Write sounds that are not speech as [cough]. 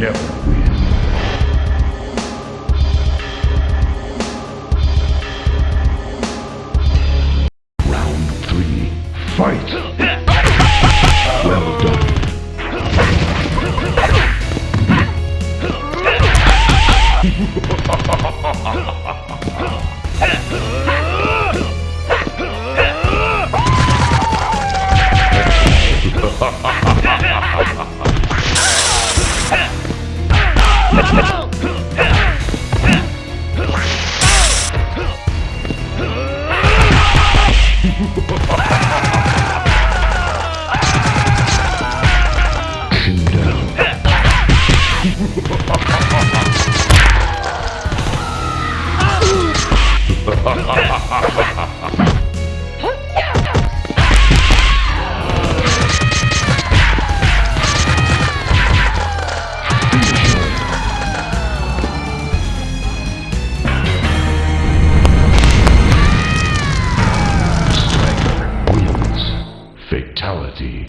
Yep. Round three, fight! well done. Ha ha ha ha ha! Pin [laughs] Fatality.